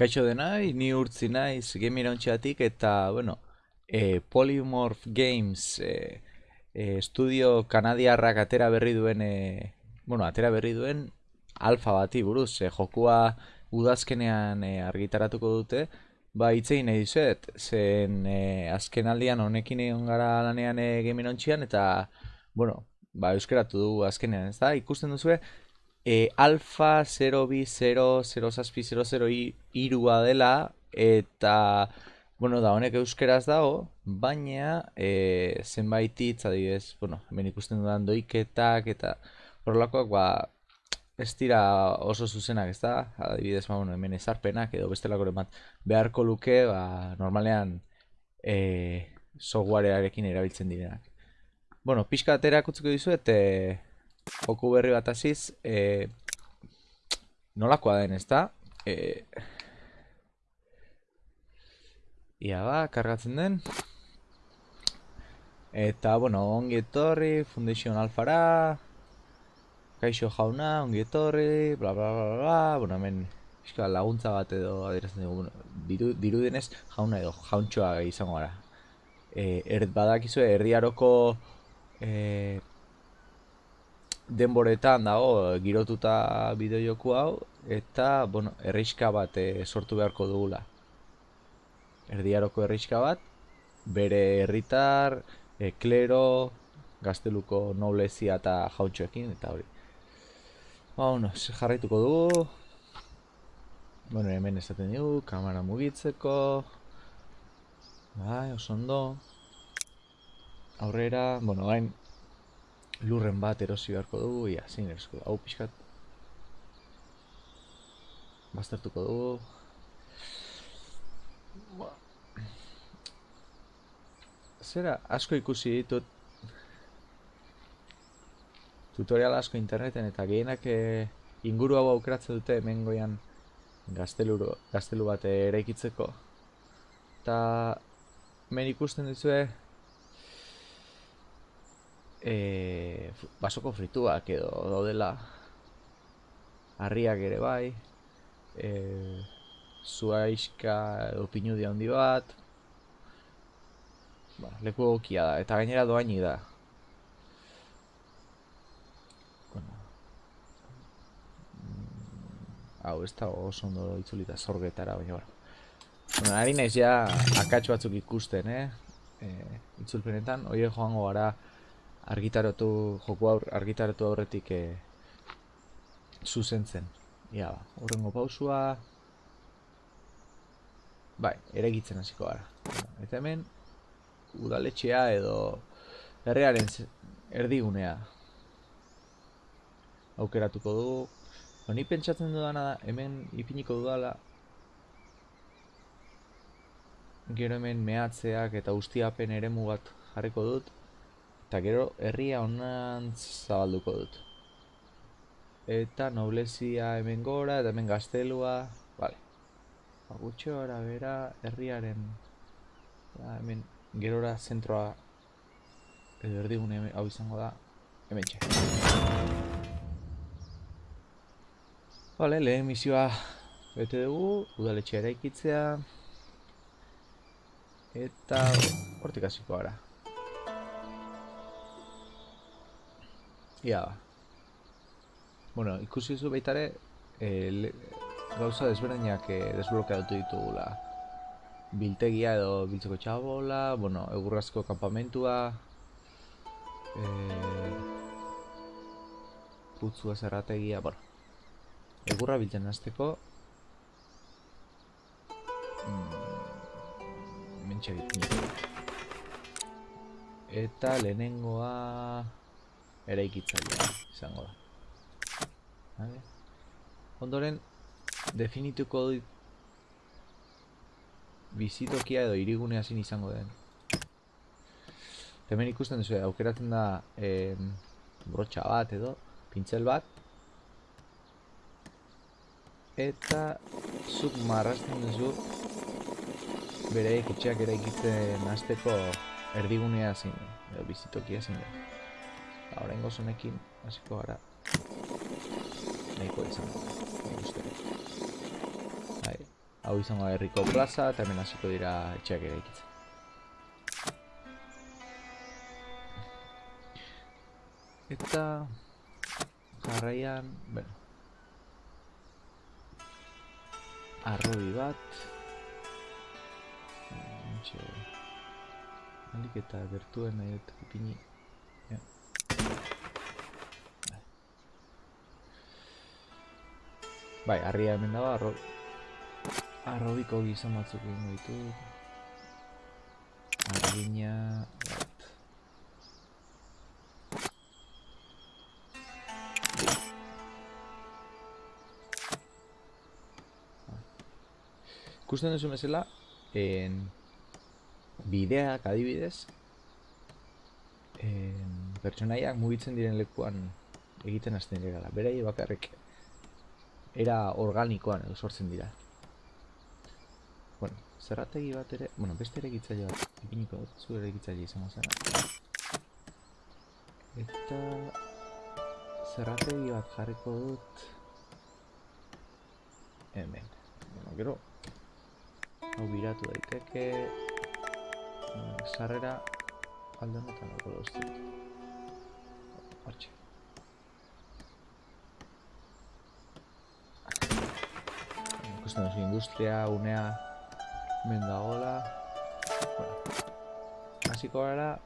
Kaixo denai, ni urtzi naiz game irauntxeatik eta, bueno, e, Polymorph Games e, e, estudio kanadiarrak atera berri duen, e, bueno, atera berri duen alfa bati buruz, e, jokua udazkenean e, argitaratuko dute, ba, itzein nahi dizuet, zen e, azken aldian honekin egon gara lanean e, game irauntxean, eta, bueno, ba, euskeratu du azkenean, ez da, ikusten duzu, e, alfa 020000 irua dela eta bueno, da honek euskeraz dago, baina e, zenbait hitz adibidez, bueno, hemen ikusten dudan doiketak eta horrelakoak ba ez dira oso zuzenak, ez da? Adibidez, ba, bueno, hemen ezarpenak edo bestelako bat beharko luke, ba, normalean e, softwarearekin erabiltzen direnak. Bueno, pixka aterak utziko dizu, eta joku berri bat aziz, e, nolakoa den, ezta? E, ia ba, kargatzen den. Eta, bueno, ongi etorri, Foundation Alfara, Kaixo jauna, ongi etorri, bla bla bla bla, bueno, hemen Eska laguntza bat edo adierazten dugu, bueno, diru, diru denez jauna edo jauntxoa izango gara. E, erd badakizu, erdiaroko e, denboretan dago girotuta bideojoku hau eta bueno, erriska bat e, sortu beharko dugula. Erdiaroko erriska bat, bere herritar, e, klero, gazteluko noblezia eta jauntxoekin eta hori. Ba, bueno, jarraituko dugu. Bueno, hemen esaten dugu, kamera mugitzeko. Bai, oso ondo. Aurrera, bueno, gain lurren bat erosi beharko dugu, ia, zein erosko hau pixkat. Baztertuko dugu. Ba. Zera, asko ikusi ditut tutorial asko interneten eta gehienak eh, inguru hau aukeratzen dute hemen goian gaztelu, bat eraikitzeko. Eta hemen ikusten duzue e, basoko frituak edo daudela harriak ere bai e, zuaizka edo pinudi handi bat ba, leku egokia da eta gainera doaini da bueno. Mm, hau ez da oso ondo itzulita zorgetara baina bueno. Bueno, ari naiz ja akatsu batzuk ikusten, eh? E, itzulpenetan, oie joango gara argitaratu joku aur, argitaratu aurretik e, zuzentzen. Ia ba, horrengo pausua. Bai, eregitzen hasiko gara. Eta hemen udaletxea edo herriaren erdigunea aukeratuko dugu. Ba, ni pentsatzen dudana da, hemen ipiniko dudala gero hemen mehatzeak eta ustiapen eremu bat jarriko dut Eta gero herria honan zabalduko dut. Eta noblezia hemen gora, eta hemen gaztelua. Vale. Ba, gutxo gara bera herriaren... Ba, hemen gerora zentroa edo erdigune hau izango da hemen txe. Vale, lehen misioa bete dugu, udaletxe ere ikitzea. Eta hortik hasiko gara. Ia ba. Bueno, ikusi zu baitare e, gauza desberdinak e, desblokeatu ditugula. Biltegia edo biltzeko txabola, bueno, egurrazko kampamentua. E, putzua zerrategia, bueno. Egurra biltzen azteko. Mm, Mentxe Eta lehenengoa eraikitzailea izango da. Vale. Ondoren definituko du bizitokia edo irigunea zin izango den. Hemen ikusten duzu, aukeratzen da eh, brotxa bat edo, pintzel bat. Eta zuk marrasten duzu bere etxeak eraikitzen hasteko erdigunea zein, bizitokia zein. Ahora en honekin hasiko gara nahiko izan Hau izango herriko plaza, eta hemen hasiko dira etxeak ere ikitzen. Eta jarraian, bueno, arrobi bat, Entxe, alik eta gertuen nahi dut ipini. Bai, harria hemen dago, arro... arrobiko gizon batzuk egingo ditu. Argina... Ikusten duzu mesela, en bideak adibidez, en pertsonaiak mugitzen diren lekuan egiten hasten dira. Berai bakarrik era organikoan edo sortzen dira. Bueno, zerrategi bat ere, bueno, beste ere gitzaile bat, ipiniko dut, zu ere gitzaile izango zara. Eta zerrategi bat jarriko dut hemen. Bueno, gero, hau biratu daiteke, sarrera alde honetan doztu. Hortxe. Ikusten duzu industria, unea, hemen dagoela. Bueno, hasiko gara,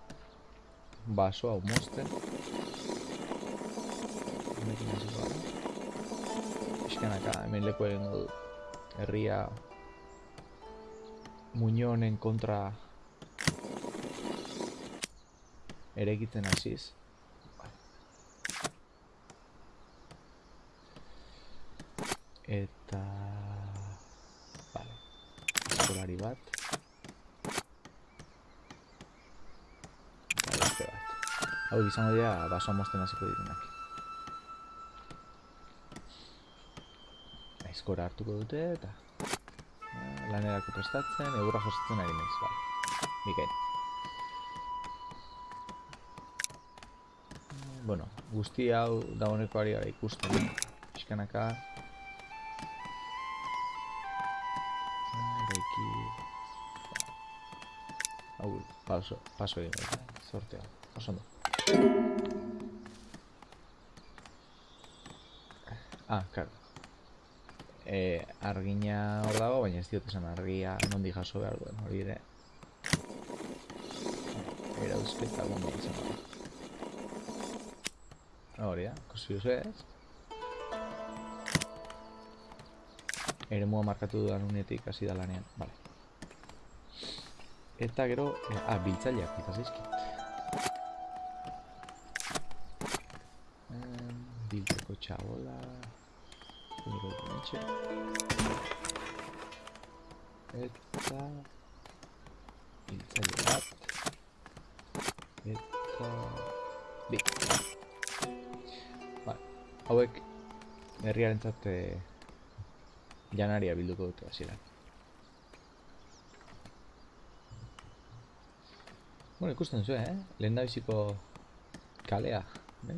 baso hau mozten. Hemekin hasiko gara. Pixkanaka, hemen leku egingo du. Herria Muñonen kontra erekitzen hasiz. Eta... Eskolari bat. Eta beste bat. Hau izango dira baso mozten hasiko direnak. Eskora hartuko dute eta eh, lanerako prestatzen, egurra josatzen ari naiz, bai. Bikain. Bueno, guzti hau dagoeneko ari gara ikusten. Piskanaka. Paso, paso egin dut, sortea. Oso ondo. Ah, claro. Eh, argina hor dago, baina ez diot esan argia nondi jaso behar duen, hori ere. Era eusketa gondo izan da. Hori da, ikusi duzu ez? Eremua markatu dudan unetik hasi da lanean, vale. Eta gero, eh, ah, biltzaileak, eta zaizkit. Em, Biltzeko txabola... Niko etxe. Eta... Biltzaile bat. Eta... Bi. Vale. Hauek herriarentzat eh, janaria bilduko dute hasieran. Bueno, ikusten zuen, eh? Lehen kalea, bai?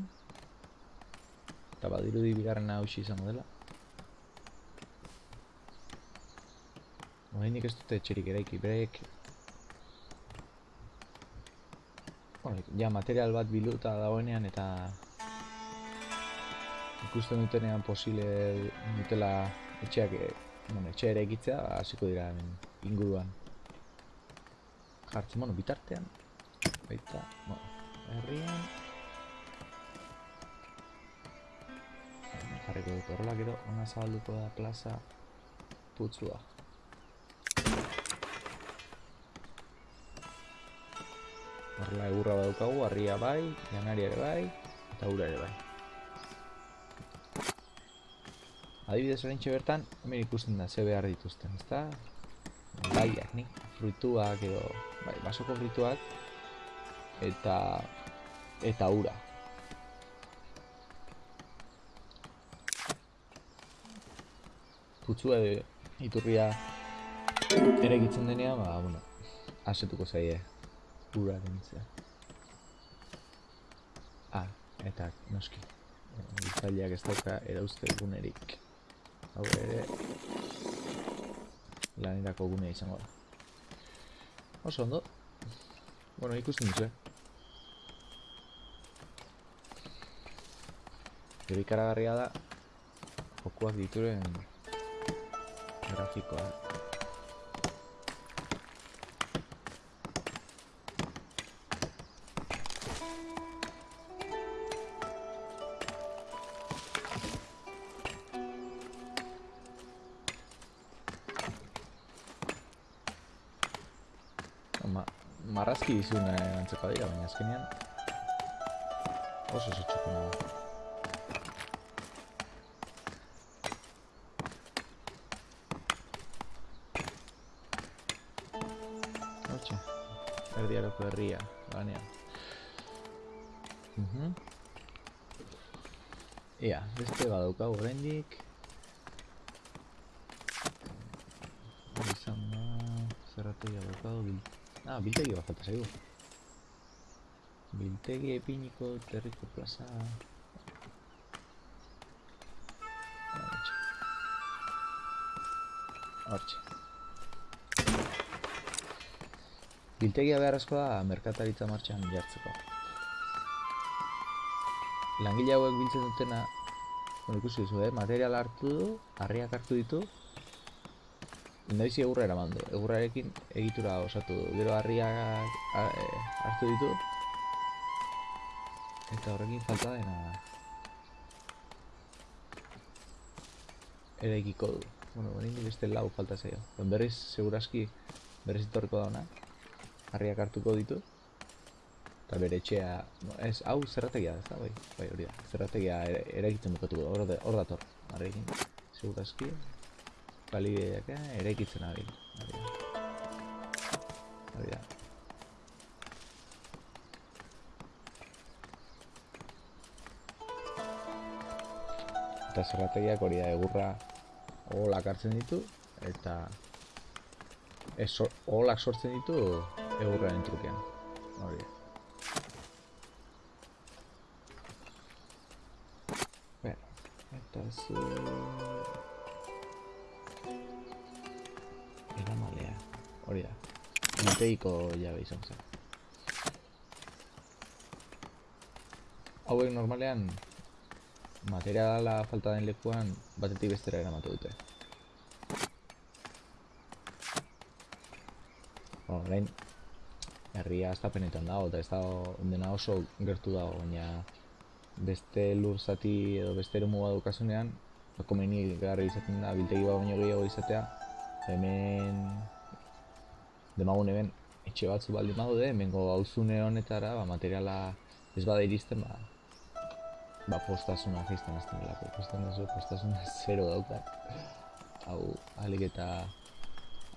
Eta badirudi bigarren hausi izango dela. Horreinik ez dute etxerik eraiki, bereik... Bueno, ja, material bat biluta dagoenean eta... Ikusten dutenean posible dutela etxeak, eh, bueno, etxe ere egitzea, hasiko dira hemen inguruan. Jartzen, bueno, bitartean, baita, bueno, herrian... Jarriko dut horrela gero, ona zabalduko da plaza putzua. Horrela egurra badaukagu, harria bai, janaria ere bai, eta ura ere bai. Adibidez oraintxe bertan, hemen ikusten da, ze behar dituzten, ezta? Baiak, nik, fruituak edo, bai, basoko fruituak, eta, eta ura. Putzua edo iturria ere egitzen denean, ba, bueno, asetuko zaie ura dentzea. Ah, eta noski, gizaileak ez dauka erauzte egunerik. Hau ere... lanerako gunea izango da. Oso ondo. Bueno, ikusten duzu, Gero ikaragarria da jokuak dituren grafikoa. Ma, marrazki dizuna antzeko dira, baina azkenean oso oso da. Herria, lanean. Mhm. Ea, beste badaukagu oraindik. Izan da, zerrategia daukagu, bil... Ah, biltegi bat falta zaigu. Biltegi epiniko terriko plaza... Hortxe. Biltegia beharrezkoa da merkataritza martxan jartzeko. Langile hauek biltzen dutena, bueno, ikusi duzu, eh? material hartu du, harriak hartu ditu, Lehendabizi egurra eraman du, egurrarekin egitura osatu du, gero harriak a- e, hartu ditu, eta horrekin falta dena eraikiko du. Bueno, oraindik beste lau falta zaio. Berriz, seguraski, berriz etorriko da ona, harriak hartuko ditu, eta bere etxea, no, ez, hau zerrategia da, ez da, bai, bai hori da, zerrategia ere, eraikitzen bukatuko da, hor, da- hor dator, harrekin, seguraski, balideak eraikitzen ari. Hori da. Hori da. Eta zerrategiak hori da egurra oholak hartzen ditu eta ez oholak sortzen ditu egurraren trukean. Hori da. Bueno, eta zu... Eramalea, hori da. Biltegiko jabe izan zen. Hauek normalean materiala falta den lekuan batetik bestera eramatu dute. Bueno, orain herria astapenetan dago eta ez dago dena oso gertu dago, baina beste lur zati edo beste eremu bat daukasunean, ba, komeni garri izaten da biltegi bat baino gehiago izatea, hemen demagun hemen etxe batzu baldin badaude, hemengo auzune honetara ba, materiala ez bada iristen, ba, ba postasuna jaisten hasten delako. Ikusten duzu postasuna zero dauka. Hau alik eta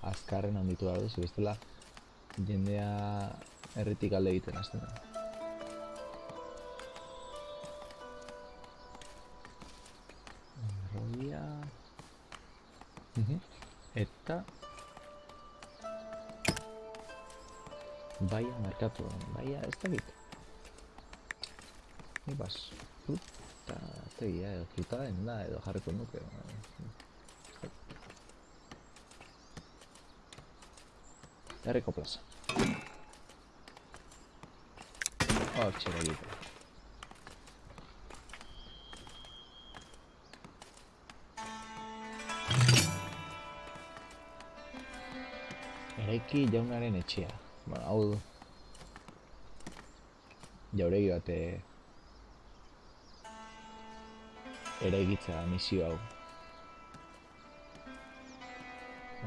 azkarren handitu behar duzu, bestela jendea herritik alde egiten hasten da. Errodia... Mhm. Eta... Baia merkatu, baia ez dakit. Ni bas, fruta tegia edo fruta denda edo jarriko nuke. Herriko plaza. Hortxe egite. Eraiki jaunaren etxea. Bueno, hau du. Jauregi bate eraikitza misio hau.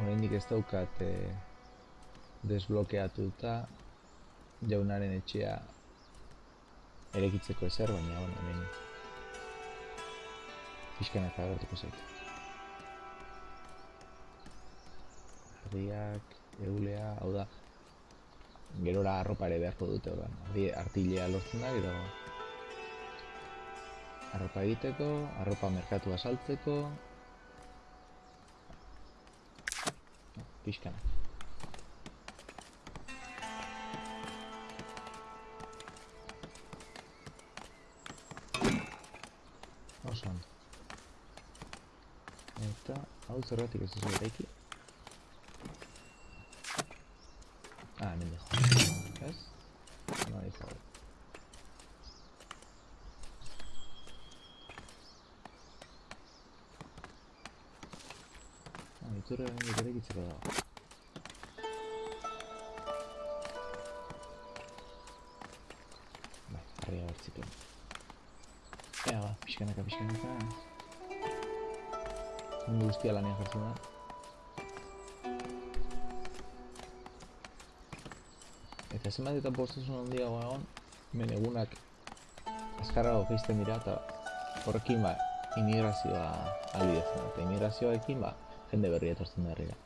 Oraindik ez daukat eh, desblokeatuta jaunaren etxea eraikitzeko ezer, baina bueno, hemen pixkanak agertuko zait. Ardiak, eulea, hau da, gerora arropa ere beharko dute, orduan. Ardi, artilea lortzen da, gero arropa egiteko, arropa merkatua saltzeko, pixkanak. Ondo. Eta, hau zergatik ez duzu eraiki? Ah, hemen dijo. Ez? No dijo. Ah, iturre hemen ere gitzeko dago. Bai, harria bertziko. Ea, ba, pixkanaka, pixkanaka. Mundu guztia lanean jartzen da. Eta zenbat eta postasun handiago egon, hemen egunak azkarrago geizten dira eta horrekin ba, albidetzen da. Eta immigrazioarekin ba, jende berri etortzen da herrira.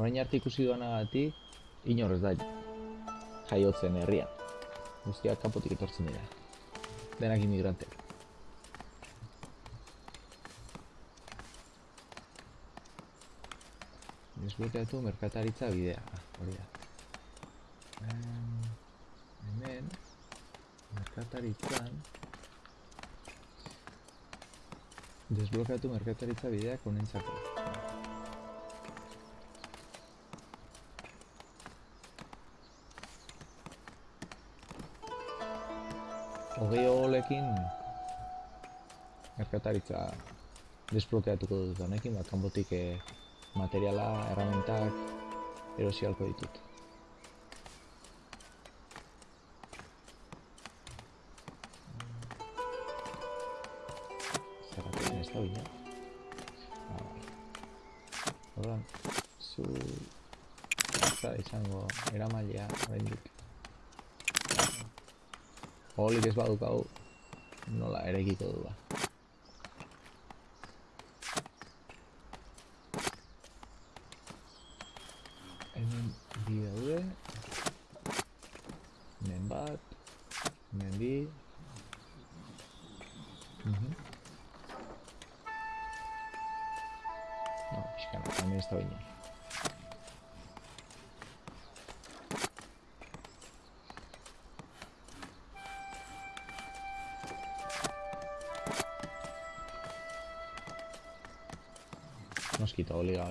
Orain arte ikusi duanagatik, inor ez da jaiotzen herrian. Guztiak kanpotik etortzen dira. Denak immigranteak. Desblokeatu merkataritza bidea. Ah, hori da. Em, hemen, merkataritzan... Desblokeatu merkataritza bideak honentzako. Hogei ogolekin merkataritza desblokeatuko dut honekin, bat kanpotik eh, materiala, erramentak erosi halko ditut. Zerratzen ez da bina. Ah, bai. Orduan, zu... Eta izango eramailea oraindik. Olik ez badukau, nola erekiko du ba.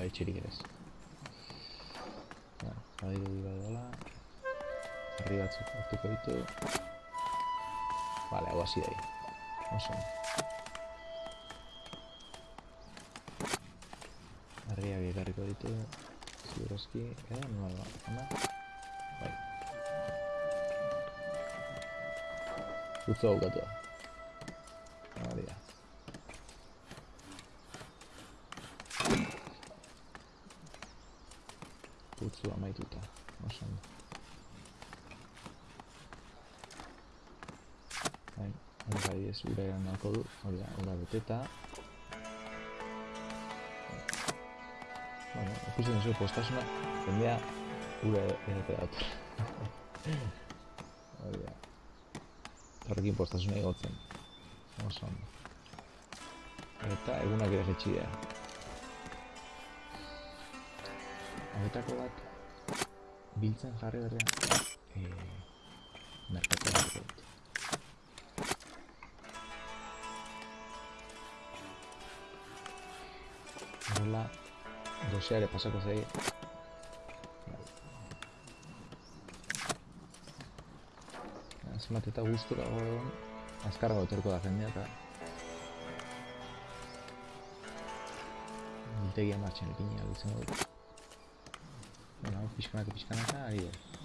Etxirik ere ez. Bueno, badiru di badala. Herri batzuk hartuko ditu. Vale, hau hasi da ahí. Oso. ondo. Herriak ekarriko ditu. Ziurozki, edo, nola da? Bai. Utzo daukatua. Hori da. Putzu amaituta. Oso ondo. Bai, hori bai ez ura nahiko du, hori da, ura beteta. Bueno, ikusten duzu postasuna, jendea ura edate dator. hori da. Horrekin postasuna igotzen. Oso ondo. Eta egunak ere jetxi dira. Hauetako bat biltzen jarri berrean e, merkatu hartuko Horrela, gozea ere pasako zaie. Zenbat eta gustura egon, azkarrago etorko da jendea eta biltegia martxan ahal izango dut. Bueno, pixkanaka pixkanaka ari da.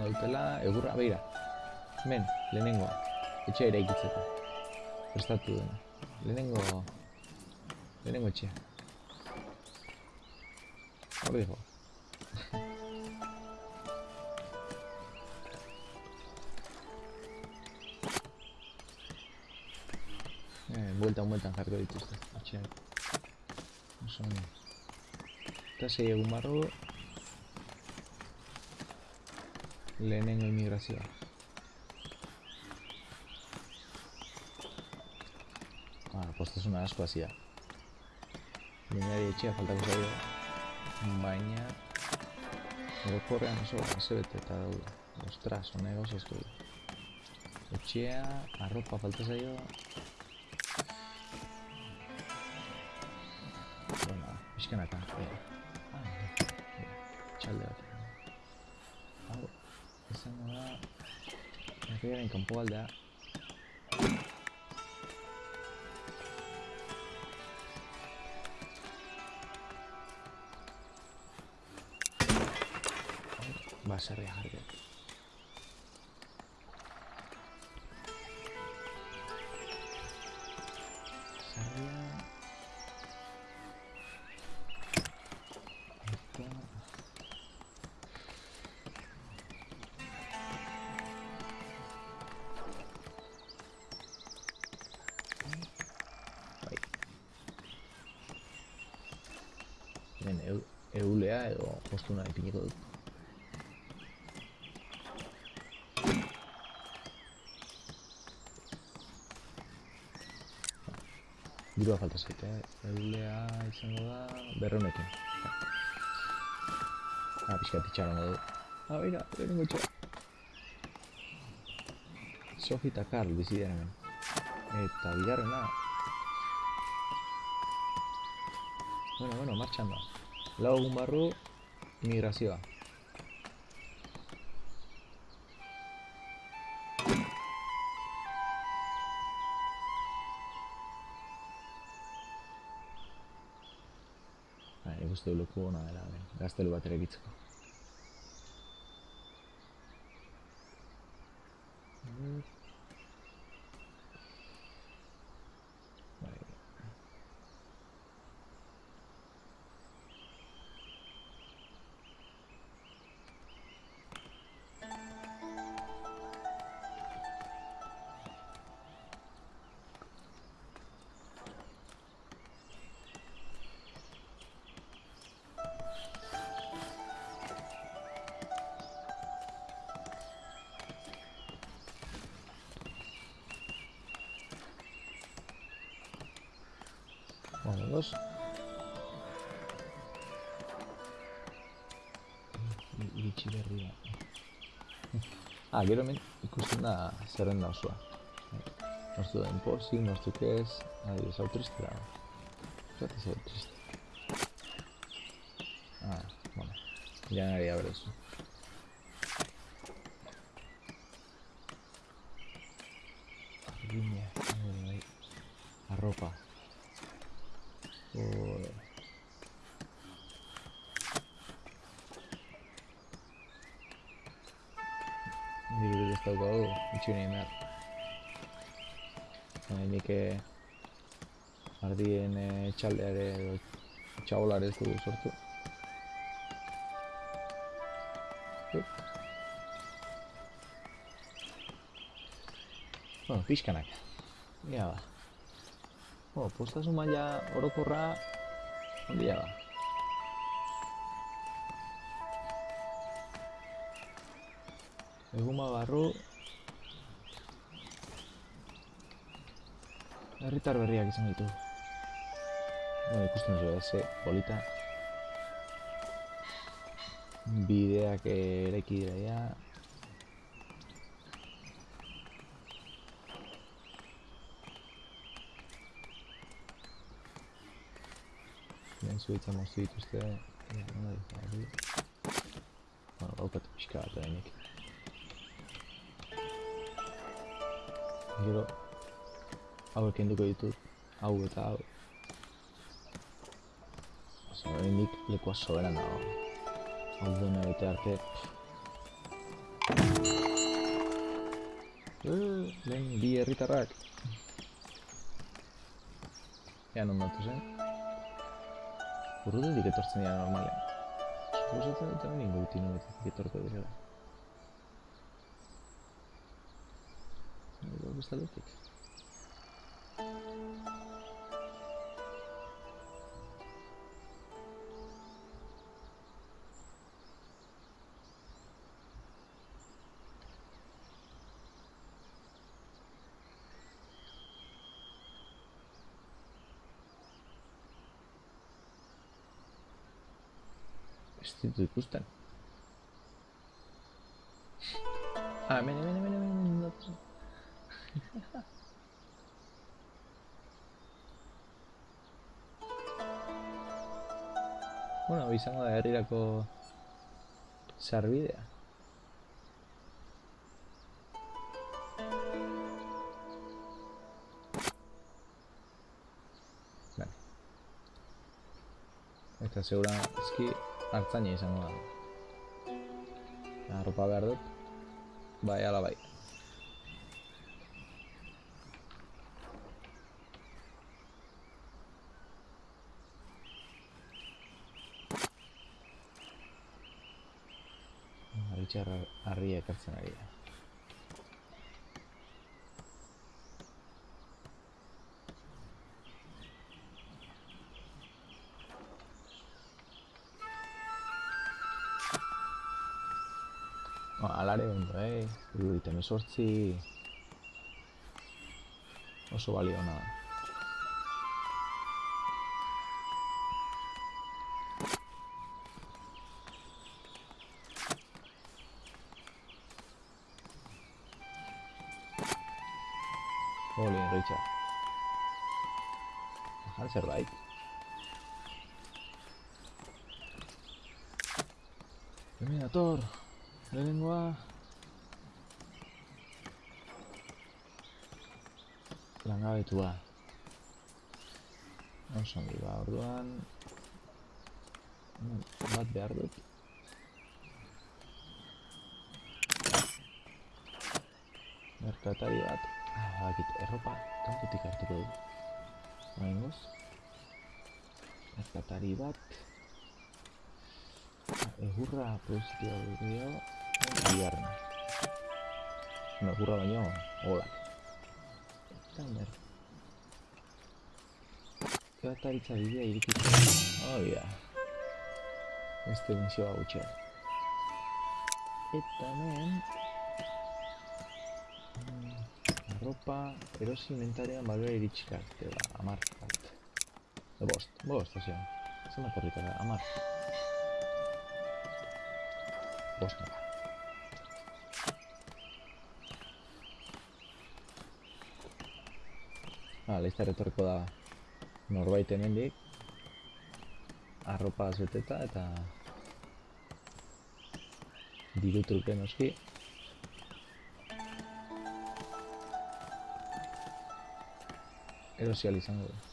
Gautela, egurra, beira. Hemen, lehenengoa. Etxea eraikitzeko. Prestatu dena. Lehenengo... Lehenengo etxea. Hor dijo. Eh, bueltan, bueltan jarriko dituzte. Etxeak. Oso. Eta zei egun barro... Lehenengo inmigrazioa. Ah, postasuna asko hasia. Jendeari etxea faltako zaio. Baina... Orokorrean oso azebete eta daude. Ostras, hone gauza asko du. Etxea, arropa falta zaio. Bueno, pixkanaka. Ah, Herriaren kanpo aldea. Baserria jarri dut. Baserria... edo postuna ipiniko dut. Dirua falta zaite, eh? Eulea izango da... Berreunekin. Ah, pixka itxarongo du. Ah, beira, lehenengo txoa. Sofi eta Karl bizi dira hemen. Eta bigarrena... Bueno, bueno, martxan da. Lau egun barru, migrazioa. Ba, nik uste du leku ona dela, hemen. Gaztelu bat erekitzeko. Bai. Ah, gero hemen ikusten da zerrenda osoa. Nortu den posik, nortzuk ez, adibidez, hau triste da. Zerate zer triste. Ah, bueno. Janari aberezu. Argina, bai, bai. Arropa. Joder. Dirurik ez daukagu, itxi nahi behar. Baina nik ardien txaldeare edo txabolare ez dugu sortu. Bueno, pixkanak. Ia ba. Oh, postasun maila orokorra handia da. Eguma barru Herritar berriak izan ditu. Bueno, ikusten duzu, ez, eh, polita. Bideak eraiki dira ja. Lehen zuhitza moztu dituzte. Bueno, daukat pixka bat Gero, hauek kenduko ditut, hau eta hau. Oso, oraindik lekua soberan dago. Hau dena egite arte. Eh, lehen bi herritarrak. Ea non datu zen. Urrutetik etortzen dira normalean. Suposatzen dut hemen ingo utinuetik etorko direla. vamos saber o que. Vestido de custa. Ah, vem, vem. bueno, da herrirako sarbidea. Vale. Eta segura eski hartzaina izango da. Arropa behar dut. Bai, ala bai. Haritxar harria ekartzen ari da. Ba, alare ondo, eh? Iruditzen esortzi... Oso balio ona da. Zerbait. Hemen dator. Lehenengoa... Langabetua. Oso ongi ba, orduan... Mm, Bat behar dut. Merkatari bat. Ah, bakit, erropa hartuko dut. Merkatari bat. Egurra produzitua dio bigarren. No, egurra baino, hola. Eta mer. Kataritza bidea irikitzen. Oh, ja. Beste misioa gutxe. Eta hemen... mm, Arropa, erosi inventarian balora iritsik arte, ba, amar bat. E, bost, bost, osea. Zenbat herritara, amar. Bost nola. Ah, laizter etorriko da norbait hemendik. Arropa beteta eta diru truke noski. Erosi ahal izango du.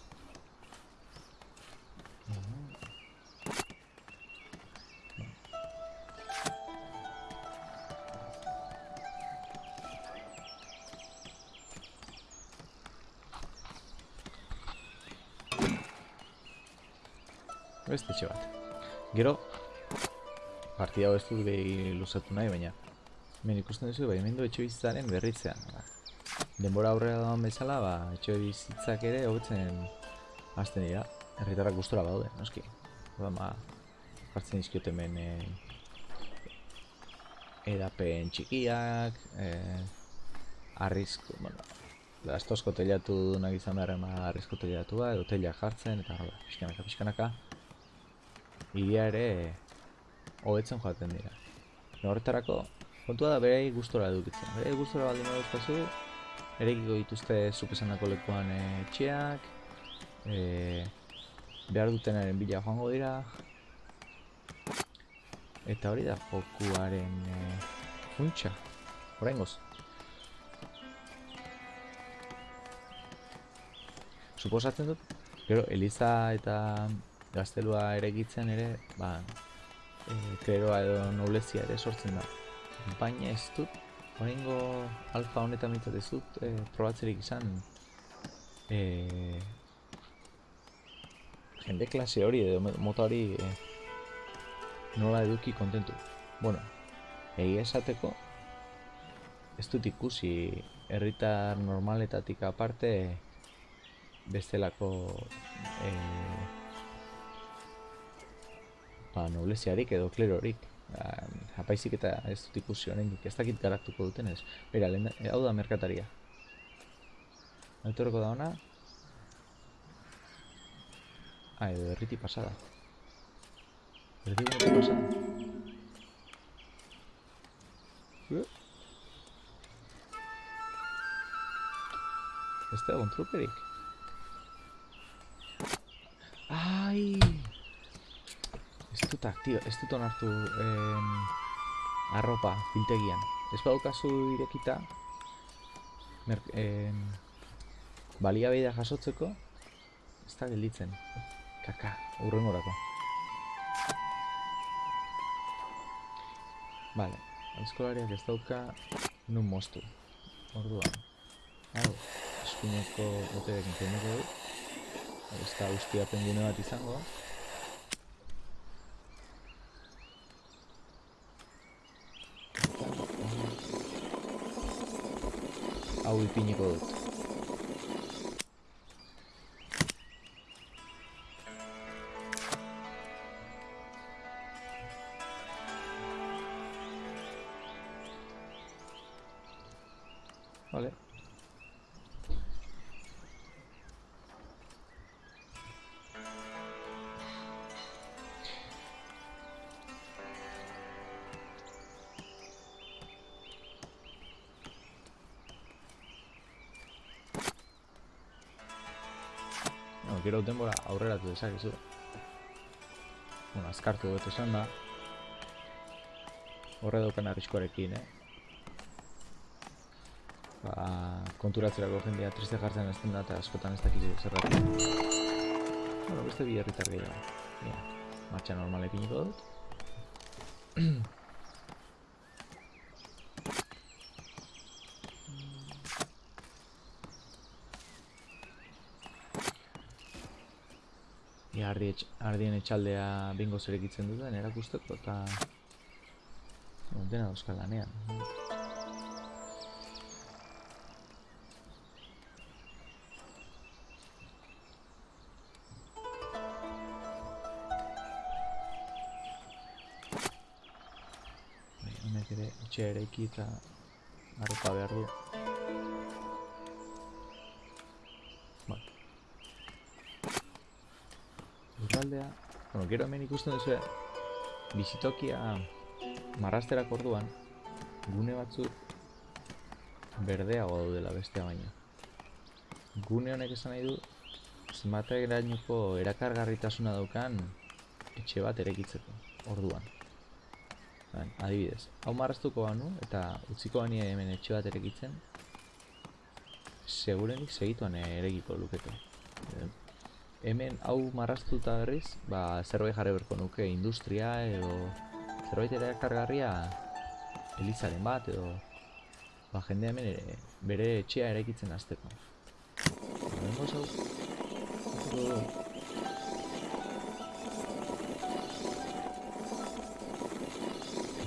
Partida hau ez dut behi luzatu nahi, baina hemen ikusten duzu, bai, hemen du etxe bizitzaren berritzean. Ba. Denbora aurrera dagoen bezala, ba, etxe bizitzak ere hobetzen hasten dira. Herritarrak gustora badaude, noski. Ba, jartzen dizkiot hemen e, edapen txikiak, e, arrizko, bueno, lastozko telatu dunak izan behar ema arrizko telatua, edo telak jartzen, eta hala, pixkanaka, pixkanaka. Iria ere hobetzen joaten dira. Eta Horretarako, kontua da berei gustora edukitzen. Berei gustora baldin baduzkazu, erekiko dituzte zuk esandako lekuan e, etxeak, e, behar dutenaren bila joango dira, eta hori da jokuaren e, funtsa, oraingoz. Suposatzen dut, gero Eliza eta gaztelua eregitzen ere, ba, kleroa edo noblezia ere sortzen da. Baina ez dut, oraingo alfa honetan mitzat ez dut e, probatzerik izan e, jende klase hori edo mo- mota hori e, nola eduki kontentu. Bueno, egia esateko ez dut ikusi herritar normaletatik aparte bestelako e, ba, nobleziarik edo klerorik. Um, apaizik eta ez dut ikusi oraindik ez dakit garatuko duten ez. Bera, lehen, hau da merkataria. Etorreko da ona. Ah, edo erriti pasada. Erdiguneko pasa. Eh? Ez da egon truperik. Ai! Dut aktio, ez dut onartu em, arropa biltegian. Ez badaukazu irekita mer, em, baliabidea jasotzeko ez da gelditzen. Kaka, urrengorako. Vale, eskolariak ez dauka nun moztu. Orduan. Hau, eskuineko boterekin kenduko dut. Ez da ustia pengune bat izango. Hau ipiniko dut. Vale. Gero denbora aurreratu dezakezu. Bueno, azkartu dut esan da. Horre daukan arriskoarekin, eh? Ba, konturatzerako jendea triste jartzen ez da eta askotan ez dakizu zerratik. Bueno, beste bi herritar gehiago. Mira, martxa normale piniko dut. Etx, ardien etxaldea bingo zerekitzen duten erakusteko eta dena dauzka lanean. Bai, honek ere etxea eraiki eta arropa behar du. Gero hemen ikusten duzu bizitokia marrasterak orduan gune batzuk berdeago daudela bestea baino. Gune honek esan nahi du zenbat erakargarritasuna daukan etxe bat erekitzeko orduan. Bai, adibidez, hau marraztuko banu eta utziko bani hemen etxe bat erekitzen segurenik segituan eregiko lukete. Hemen hau marraztuta berriz, ba, zerbait jarri berko nuke industria edo zerbait erakargarria elizaren bat edo ba, jende hemen ere, bere etxea eraikitzen utziko dugu.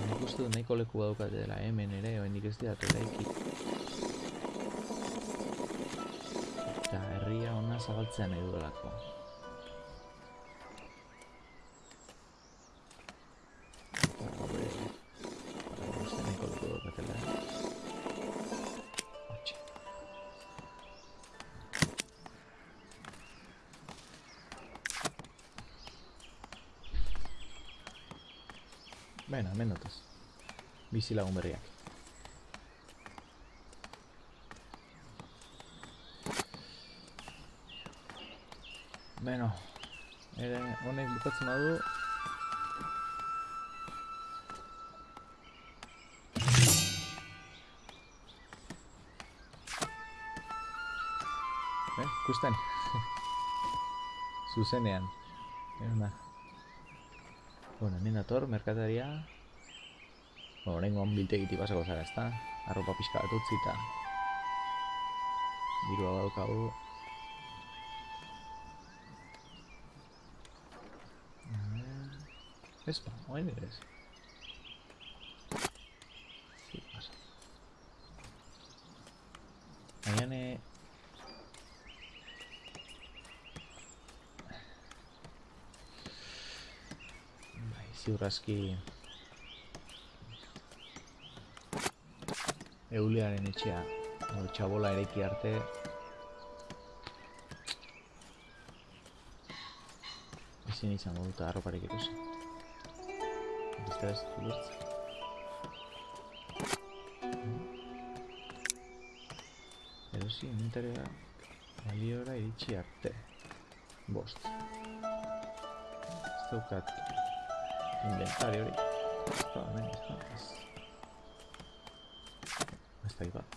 Nik uste dut nahiko leku daukate dela hemen ere, oraindik ez dira eraiki. Herria ona zabaltzea nahi duelako. Eta gaur ere, gaur uste nahiko leku daukatela. Hortxe. Bena, hemen datoz. Bizi lagun berriak. Beno, ere honek bukatzen badu Eh, ikusten? Zuzenean. Euna. Bueno, hemen dator, merkataria. Bueno, oraingoan biltegiti pasako zara, ezta? Arropa pixka bat utzi eta dirua badaukagu. Ez ba, orain ere ez. Sí, pasa. Agian eh, Bai, ziur aski Eulearen etxea edo txabola ereki arte ezin izango dut arroparik ikusi. Dut ulertzen. Erosi inventaria baliora iritsi arte. Bost. Ez daukat inventari hori. Ez da, hemen ez da, ez. Ez da, bat.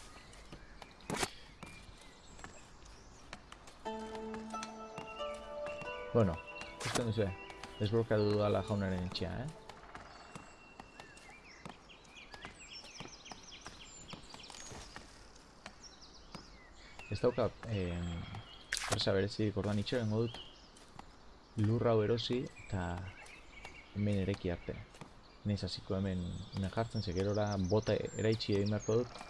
Bueno, ikusten duzu, desblokatu dudala jaunaren etxea, eh? Ez dauka, eh, presa berezik ordan itxerengo dut lur hau erosi eta hemen ereki arte. Naiz hasiko hemen hemen jartzen, ze gerora bota eraitsi egin beharko dut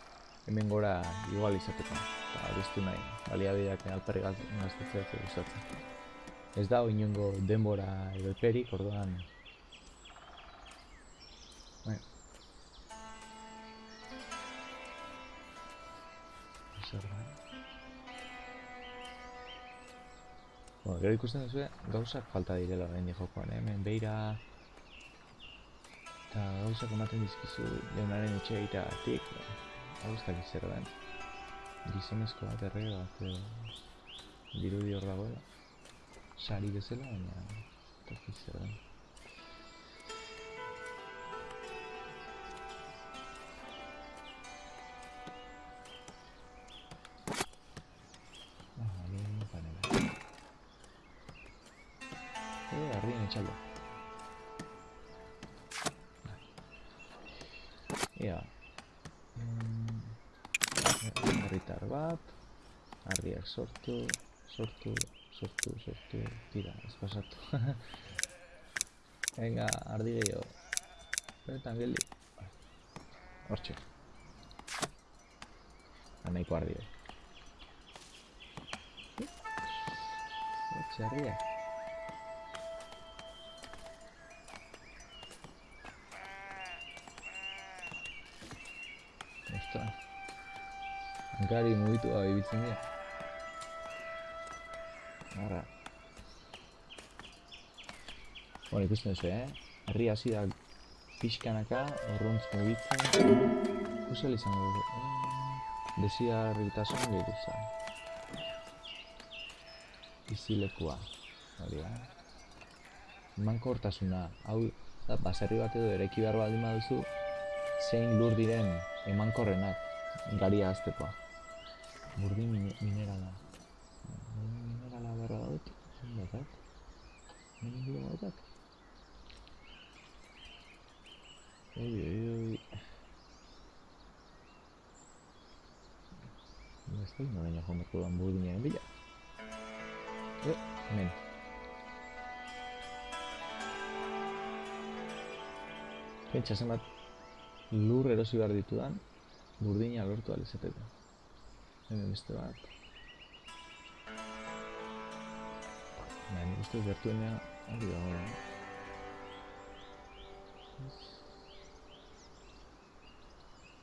hemen gora igual izateko. Eta biztu nahi, baliabideak alperri gaztetzea gustatzen. Ez da inongo denbora edo eperik, orduan gero ikusten duzu, gauzak falta direla orain jokoan, eh? hemen beira eta gauzak ematen dizkizu jaunaren etxe egiteagatik, hau ez dakit zer den. Gizonezko bat errege bat edo dirudi hor dagoela. Sari bezala, baina ez dakit zer den. Eh, arrien etxaldo. Ea. Mm, Herritar bat. Harriak sortu, sortu, sortu, sortu. Tira, ez pasatu. Venga, ardi gehiago. Bertan geldi. Hortxe. Nahiko ardi gehiago. Hortxe harriak. Hankari mugitu gabe ibiltzen dira. Arra. Bueno, ikusten duzu, eh? Herri hasi da pixkanaka, orrontz mugitzen. Kusel izango dugu. Eh, Desigarritasun gehiago Bizilekua. Hori da. Emankortasuna. Hau, da, baserri bat edo ereki behar baldin baduzu, zein lur diren emankorrenak garia aztekoa. Burdin mine- minerala. Burdin minerala berra dut. Zenbatak? Hemen inguru batak? Oi, oi, oi. Ez da, noraino joan beharko duan burdinaren bila. Eh, hemen. Pentsa zenbat lur erosi behar ditudan burdina lortu ahal izateko. Hemen beste bat. Baina nik uste dut gertuenean hori dago. eh?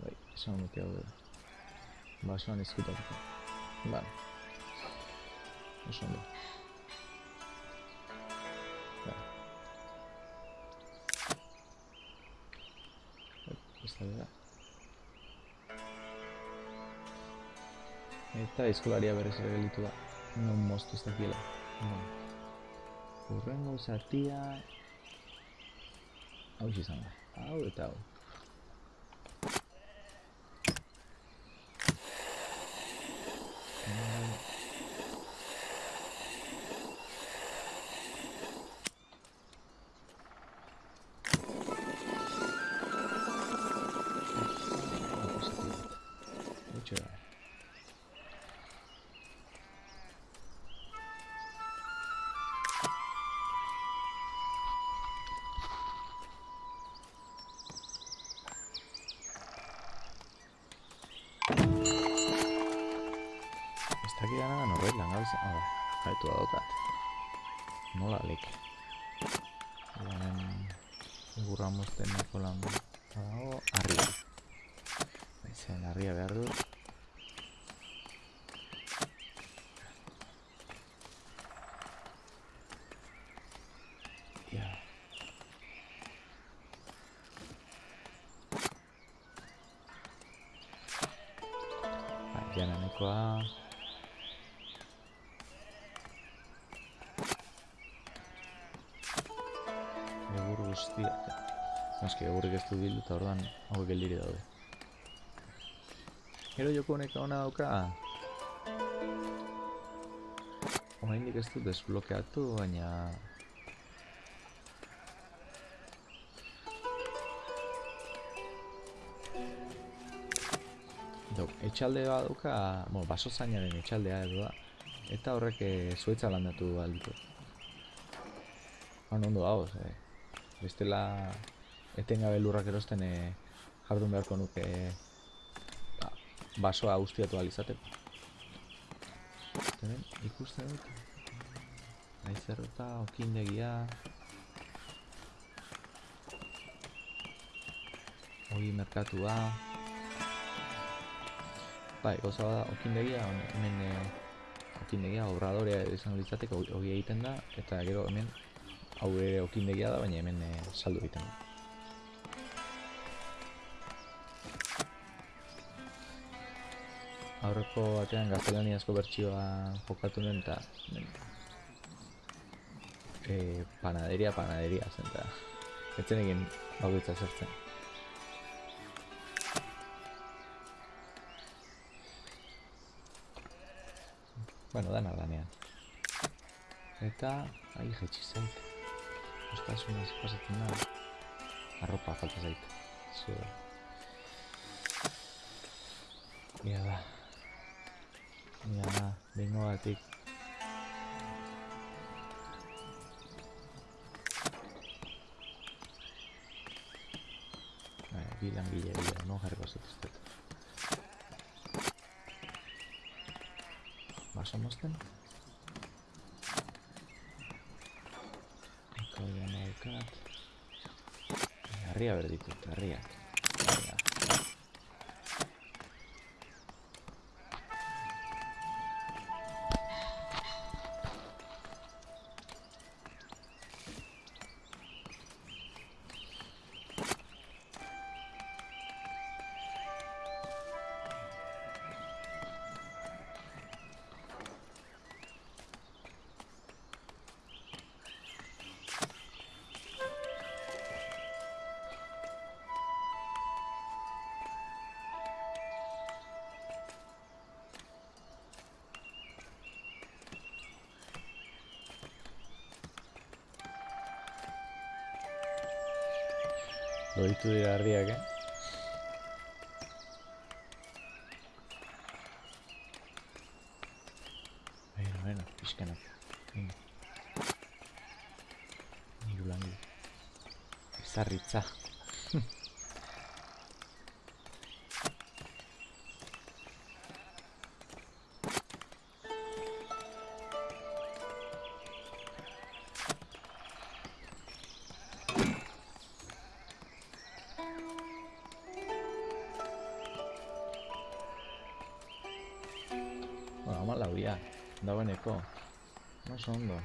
Bai, esan dute hau dela. Basoan ezkutatuko. Vale. Oso Eta aizkolaria berriz ere gelditu da. Non moztu ez dakiela. Bueno. Urrengo zatia... Hau izan da. Hau eta hau. Jananekoa... Egur guztiak. Eski, egurrik ez du bildu eta orduan hauek geldiri daude. Gero joko honek ona dauka. Oraindik ez dut desblokeatu, baina... Jo, etxalde bat dauka, bueno, baso zainaren etxaldea edo da. Eta horrek eh, zuetza landatu alditu. Han ondo hau, eh. Bestela etengabe lurrak erosten eh, jardun beharko nuke eh, ba, basoa ustiatu alizateko. Hemen ikusten dut. Aizerreta, okindegia. Ogi merkatua. Bai, goza bada okindegia, hemen e, okindegia, obradorea izango litzateke ogi egiten da, eta gero hemen hau ere okindegia da, baina hemen e, saldu egiten da. Aurreko batean gaztelaniazko bertsioa jokatu nuen eta e, panaderia, panaderia zen eta etzen egin bakoitza zertzen. Bueno, dana danean. Eta, ahi jetxi zait. Euskasunez pasatzen da. Arropa falta zait. Zue. Ia da. Ia da, behingo batik. Bai, bi langile dira, no jarriko zituztet. Baso mozten? Eko ya naukat. Harria berditut, harriak. Loditu dira harriak, eh? Bueno, bueno, pixkanak. Ezarritza. Bueno, ama lauria. Dagoeneko. Oso ondo.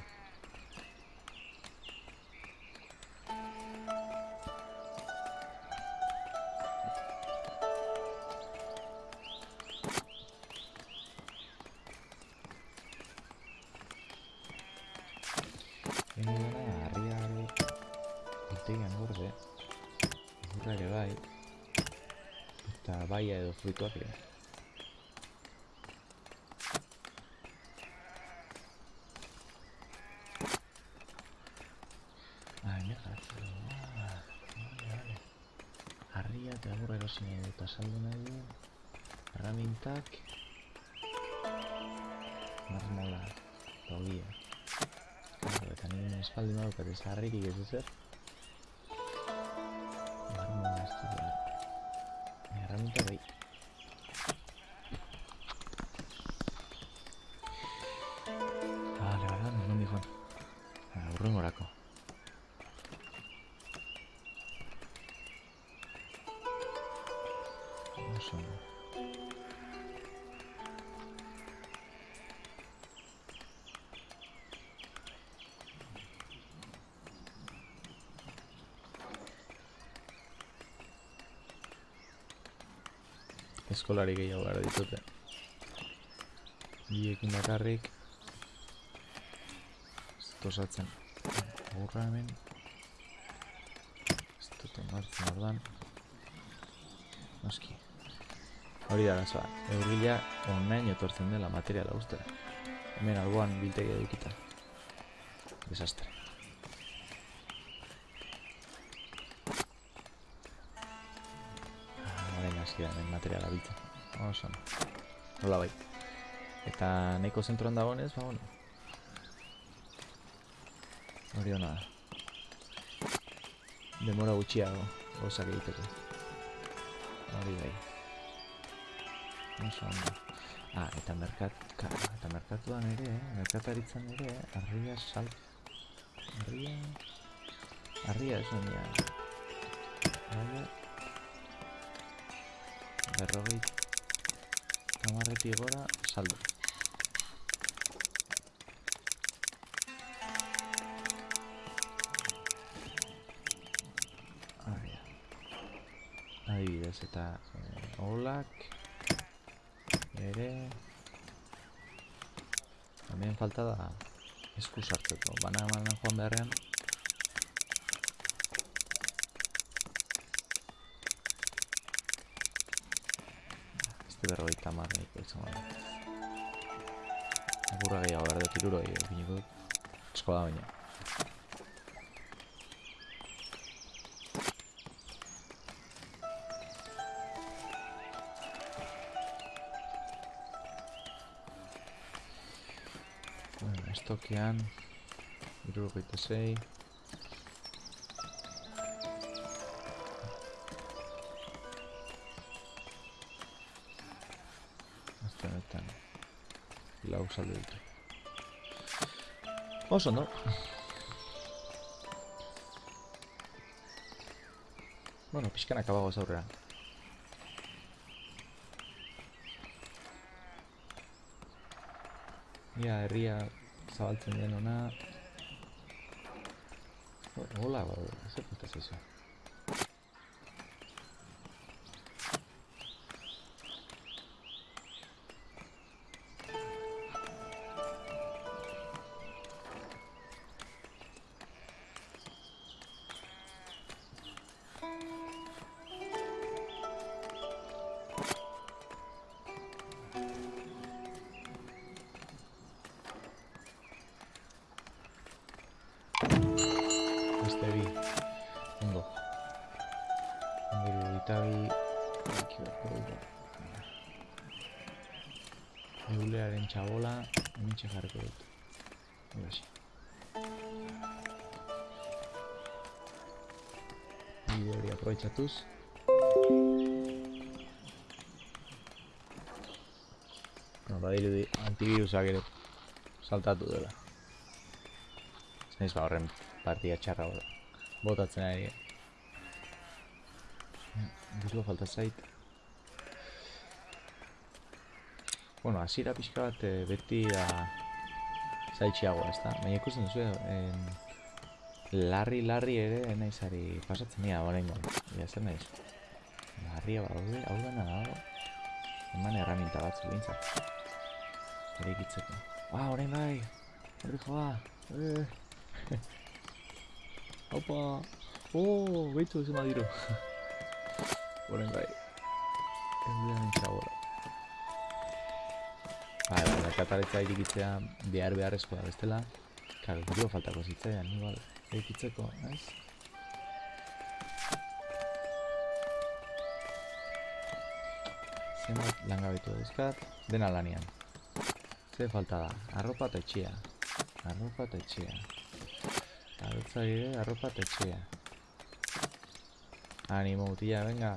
Egin dena, harria ere urtegian gorde. Egurra ere already uses it. Eskolari gehiago gara ditute. Biekin bakarrik. Ez dut osatzen. Aurra hemen. Ez dut onartzen ordan. Noski. Hori da arazoa. Eurgila onain etortzen dela materiala uste. Hemen alboan biltegi edukita. Desastre. Hemen materiala biltzen. Oso ondo. Hola bai. Eta nahiko zentroan dagoenez, ba bueno. Hori hona da. Demora gutxiago gozak egiteko. Hori bai. Oso ondo. Ah, eta merkat, ka, eta merkatuan ere, eh? merkataritzan ere, arria sal... Arria... Arria esan dira. Arria... Berrogei... Tamarretik gora, saldo. Adibidez, eta... Eh, olak... Ere... Hemen falta da esku sartzeko. Bana bana joan beharrean. Berrogeita nahiko izango da. Agurra gehiago behar dut iruro gehiago. Piniko dut. Asko da baina. Bueno, estokean Irurogeita sei Lau saldo ditu Oso, no? Bueno, pixkanak abagoz aurrera Ia, herria zabaltzen den ona. Hola, ba, zer Txabola, hementxe jarriko dut. Hora Bide hori aprobetxatuz. No, badirudi antivirusak ere saltatu dela. Ez ba horren partida txarra bota. botatzen ari. Dirua falta zait. Bueno, hasiera pixka bat eh, beti da zaitxiago, ez da? Baina ikusten duzu, en... larri, larri ere naizari pasatzen dira, orain Ja, zer naiz? Larria badaude, hau dena dago. Eman erraminta bat zulintzat. Ere ikitzeko. Ah, orain bai! Horri joa! Eh. Opa! Oh, behitu ez madiro. Orain bai. Ez dira txabola. Merkataritza irikitzea behar beharrezkoa bestela. Karo, gero faltako zitzaidan, igual, irikitzeko, ez? Zenbat langabetu dauzkat, dena lanian. Ze falta da, arropa eta etxea. Arropa eta etxea. Abeltzaile, arropa eta etxea. Animo, tía, venga.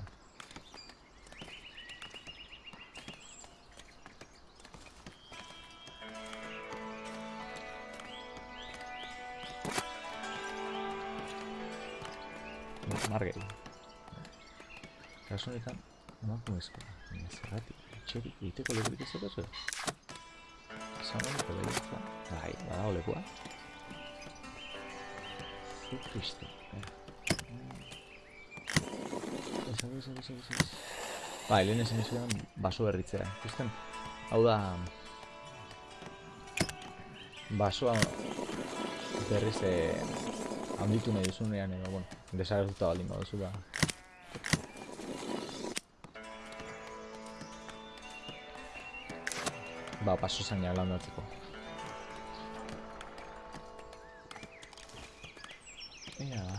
Kasu honetan, emakumezkoa. Baina zergatik, etxerik egiteko lekurik ez daukazu? Esan honeko behiatza. Bai, badago lekua. Zu Kristo. Ez, ez, ez, ez, ez. Bai, lehen esan izan baso berritzea. Ikusten, hau da basoa berriz eh, handitu nahi duzunean edo, bueno, desagertuta baldin baduzu ba. Ba, paso zaina lan batzeko. Ea, ba.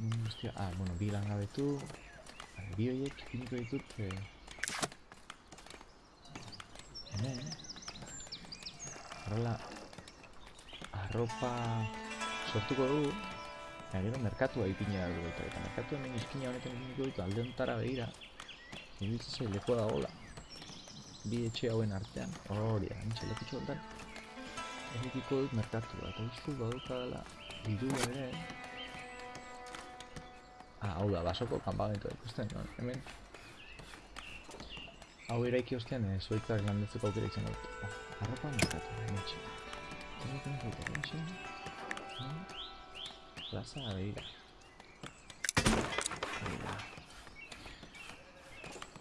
Mm, Hostia, ah, bueno, bi langabetu. Vale, bi horiek ipiniko ditut. Eh, hemen. Horrela, arropa sortuko dugu. Eta gero merkatua ipina dugu eta, eta merkatu hemen izkina honetan ipiniko dut alde hontara behira. Ibiltzen zei lekoa da gola. Bi etxe hauen artean. Hori da, nintxe lekutxo honetan. Erikiko dut merkatua eta uste badukadala bidua ere. Ah, hau da, basoko kanpamentua ikusten, no? hemen. Hau eraiki ostean, eh, zuaitzak landetzeko aukera izango dut. Ah, arropa merkatu, hementxe. Hemen zaite, hementxe. Plaza begira. Begira.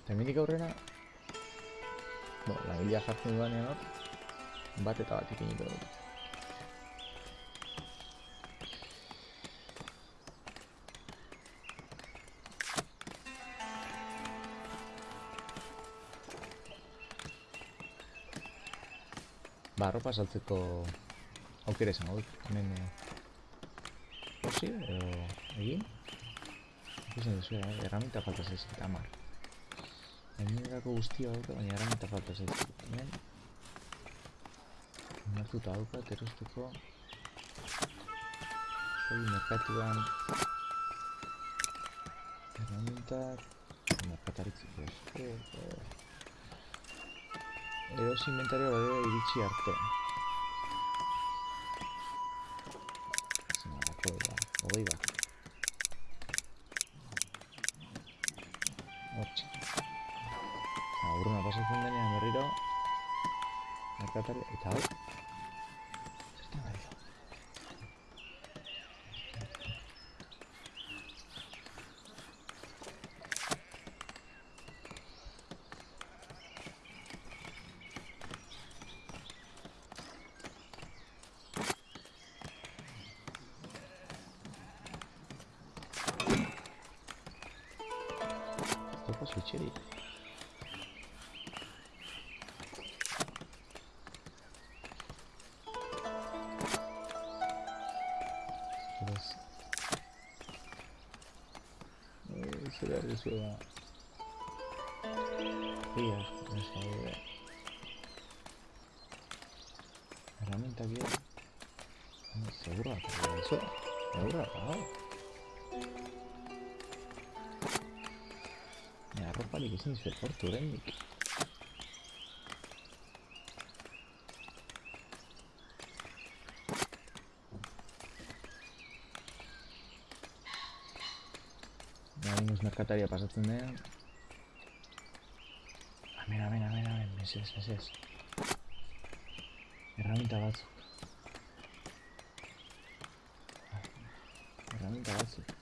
Eta hemendik aurrera, bo, langilea jartzen dudanean hor, bat eta bat ipiniko dut. Ba, arropa saltzeko aukera izango dut. Hemen eh, posi edo egin. Ikusten duzu, eh? erraminta falta zaizkit, amar. Hemenerako guztia dauka, baina erraminta falta zaizkit. Hemen Onartuta daukat erosteko Hori merkatuan Erramintak Merkataritzeko esko Eros inventario bade iritsi arte Merkatari, eta hau Zertan ari da? Topa Eh, Zer behar duzu da... Ia, neska gure... Herramientak dira... Ah, Seguro atarra da zu. Seguro atarra da. Ja, arroparik ezin zuet portu oraindik. Baina merkataria pasatzen denean. Amen, amen, amen, amen, mesez, mesez. Erraminta batzuk. Erraminta batzuk.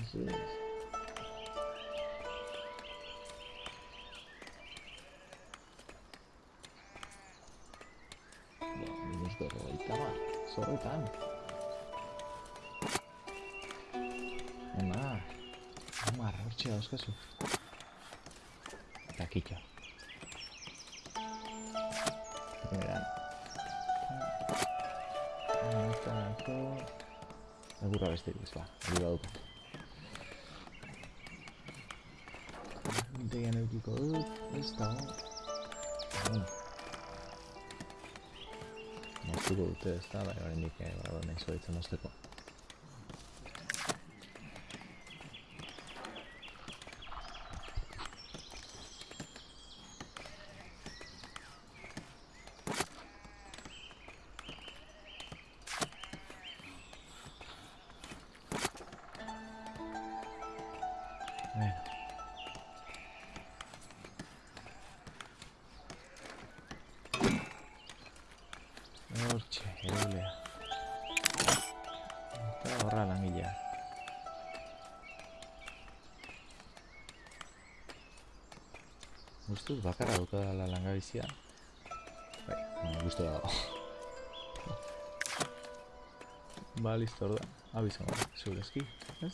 Mesez. Minus berrogeita bat, zorretan. Hortxe dauzkazu. Eta kitxa. Egurra beste ez, ba, hori badukat. Mintegian eukiko dut, ez dago. Bueno. Moztuko dute ez da, bai, oraindik eh, badago hemen zuaitzen mozteko. Dut bakarra daukadala langabizia. Bai, guztu dago. ba, listo, orda. Da, segurezki, ez?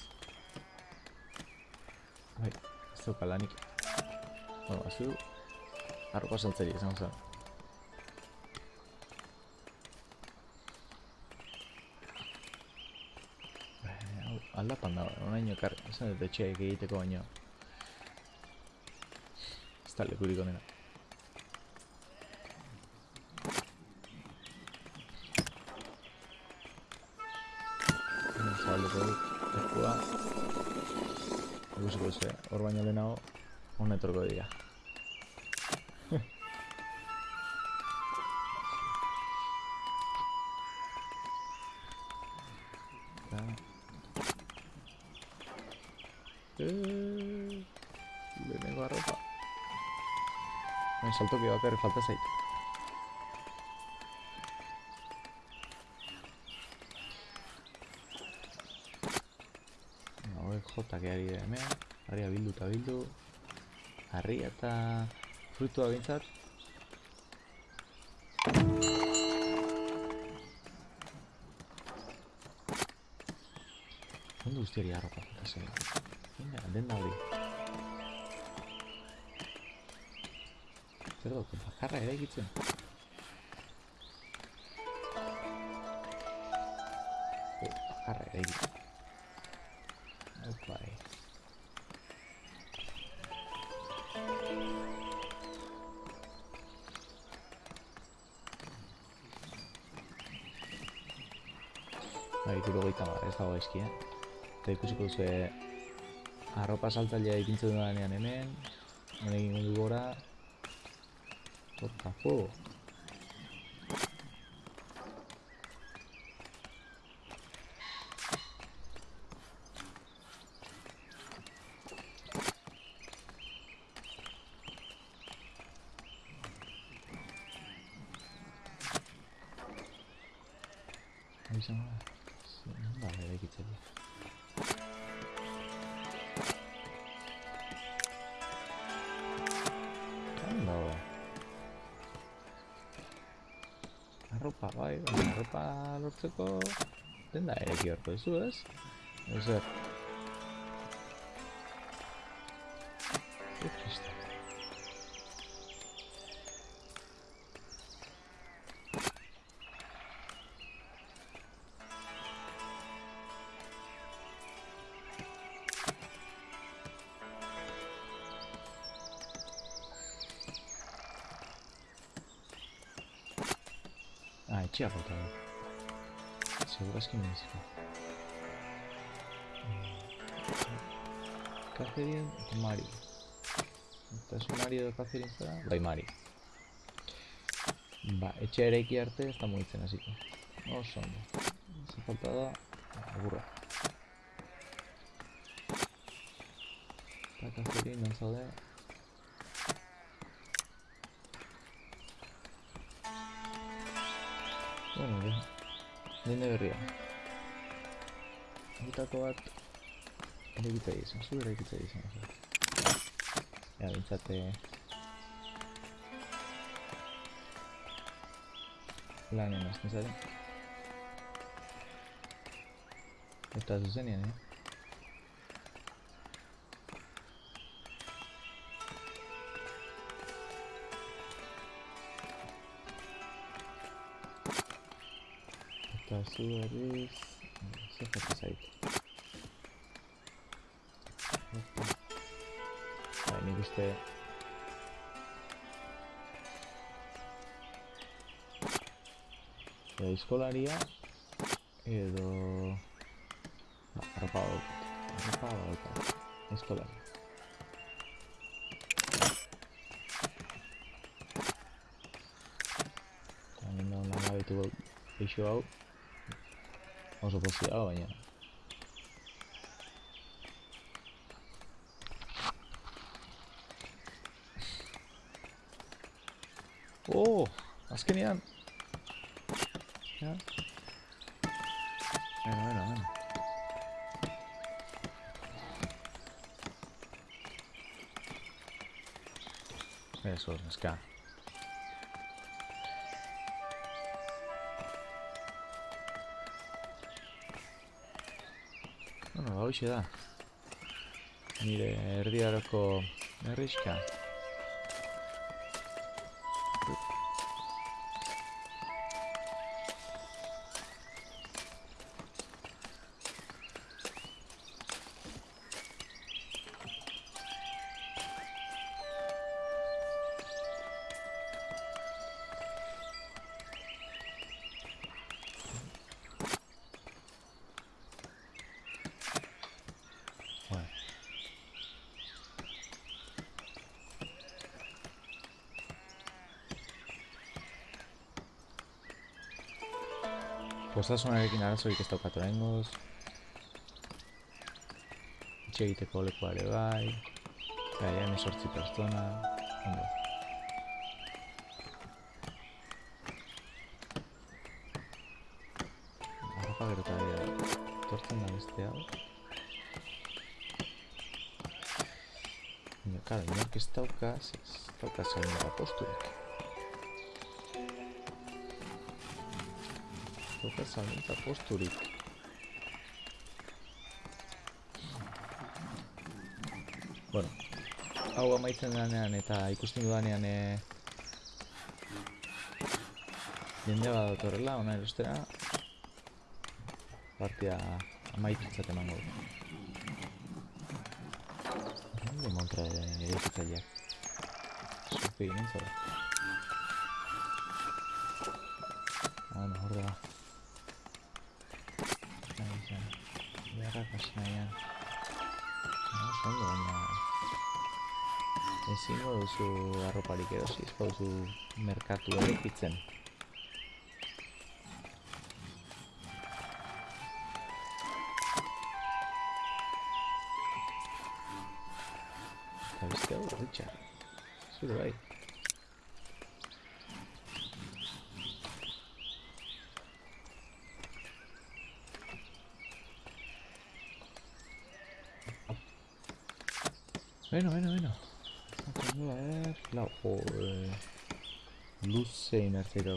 Bai, ez dauka lanik. Bueno, bazu, arropa saltzeri esan zen. Bai, hau, aldapan dago, onaino ekarri, esan dut etxeak egiteko baino. Ez da lekurik onena. Hemen zabalduko dut, lekua. Ikusiko duzu, hor baino lehenago, hona etorko dira. Saltoki bakarri falta zait. Jotak ari dira hemen. Harria bildu eta bildu. Harria eta frutua bintzat. Ondo guztiari arropa falta zait. Venga, denda hori. Zer dut, bakarra ere egitzen. Oh, bakarra ere egitzen. Opa, eh. Bai, gero gaita mar, ez dago eski, eh? Eta ikusiko duzu arropa saltzailea ipintzen dudanean hemen hemen egin du gora What the Hau izango da. Zer da eraikitzen du. Arropa, bai, arropa lortzeko denda horko duzu, ez? Ez Ah, etxea falta da. Segurazki mediziko. Catherine eta Mari. Eta ez Mari edo Catherine zara? Bai, Mari. Ba, etxea eraiki arte ez da mugitzen hasiko. Oso ondo. Ze falta da, agurra. Eta Catherine, non zaude? Bueno, de, dende berria. Horietako bat eraikitza izan, zu eraikitza izan. Ja, bintzate... Lanen azten zaren. Eta zuzenean, eh? Berriz... Zer jate zait. Bai, nik uste... Edo eskolaria... Edo... Ba, arropa badaukat. Arropa badaukat. Eskolaria. Eta hemen dago langabetu eixo hau. Oso pozia dago baina. Oh, azkenean. Ja. Bueno, bueno, bueno. Eso, neska. Bueno, hoxe da. Nire erdiaroko herriska. Postasunarekin arazorik ez daukat oraingoz. Itxe egiteko lekua ere bai. Gaia emesortzi pertsona. Ondo. Arropa gero eta ere, tortzen da beste hau. Baina, karo, inork ez dauka, ez dauka zainera posturik. Dauka zainera posturik. Bueno, hau amaitzen denean eta ikusten dudanean e... jende bat datorrela, ona erostera partida amaitutzat emango du. Ondo montra eraikitzaileak. Zupe ginen zara. Beharrak hasi nahian. Ah, oso ondo, baina... Ezingo duzu arroparik erosi, ez duzu merkatu eraikitzen. Eta beste hau, Richard. Zure bai. Bueno, bueno, bueno. Vamos a ver. La joder. Luze inertzera.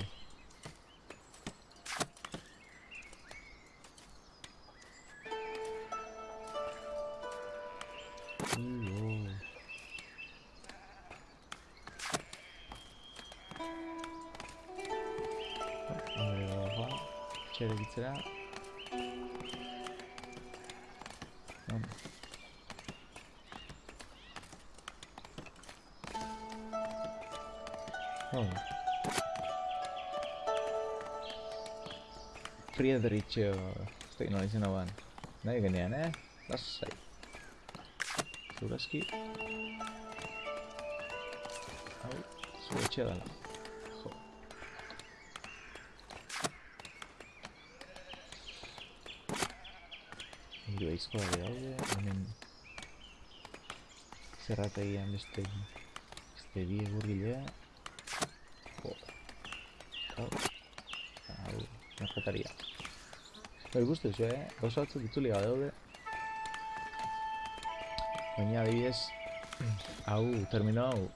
Friedrich, ez dakit nola izena ban. Nahi genean, eh? Lasai. Zurazki. Hau, zure etxea dela. Jo. Hiru aizkoa ere daude, hemen zerrategian beste beste bi egurgilea. Jo. Hau, hau, merkataria. Bai, guztu zu, eh? Gauza batzuk itzuli gabe daude. Baina adibidez, hau, termino hau,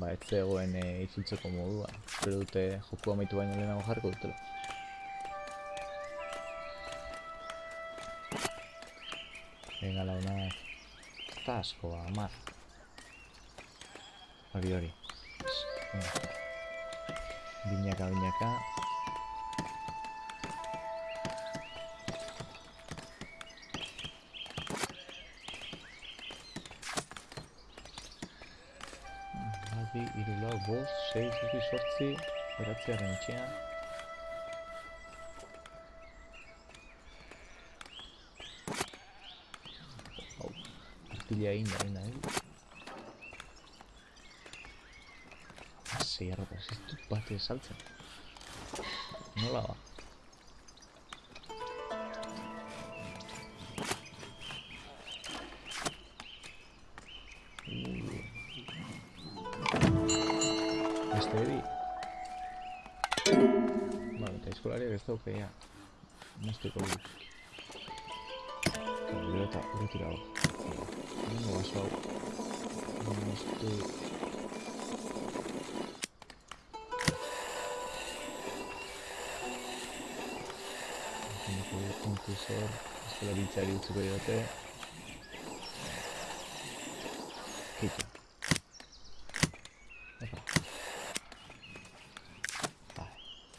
ba, ez zegoen e, itzultzeko modua. Espero dute joku amaitu baino lehenago jarriko dutela. Venga, launak. Eta asko, ba, amar. Hori, hori. Binaka, binaka. Babi, iru lau, bost, sei, zazpi, sortzi, beratzearen etxean. Hau, artila egin da, egin da, egin. Sei arropa, ez dut bat ez saltzen. Nola ba? Eskolariak ez dauke, ja. Mozteko dut. Eta gero eta urretira hau. Nengo baso hau. moztu Puntu puntu zor, ez dela biltzari utziko diote. Kitxo. Epa. Ba,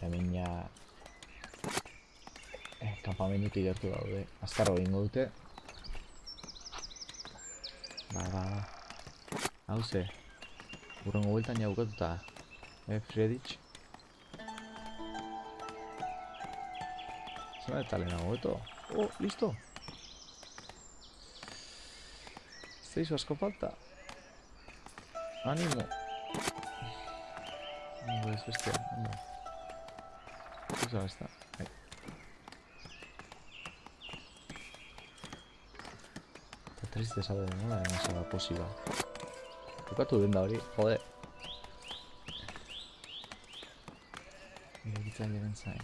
hemen ja... Eh, kampamendutik gertu daude. Azkarro egingo dute. Ba, ba, ba. Hau ze. Urrengo bueltan ja bukatuta. Eh, Freditx? Zena eta lehenago beto. Oh, listo! Zaizu asko falta. Animo! Ondo ez bestia, ondo. Zuza besta, bai. Eta triste sabe, nola dena zaba posiba. Bukatu den da hori, jode. Irekitzen diren zain.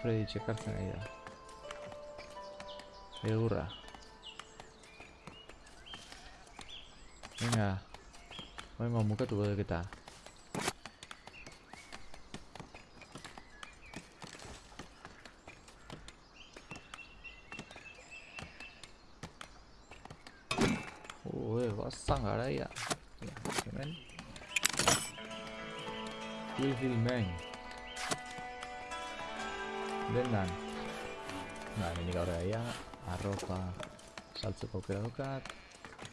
Freddy txekartzen ari da. Egurra. Venga. Venga, mukatuko deketa. Ue, bazan garaia. Ja, hemen. Kill Hill Man. Dendan. Ba, hemenik aurrera ia, arropa saltzeko aukera dukat.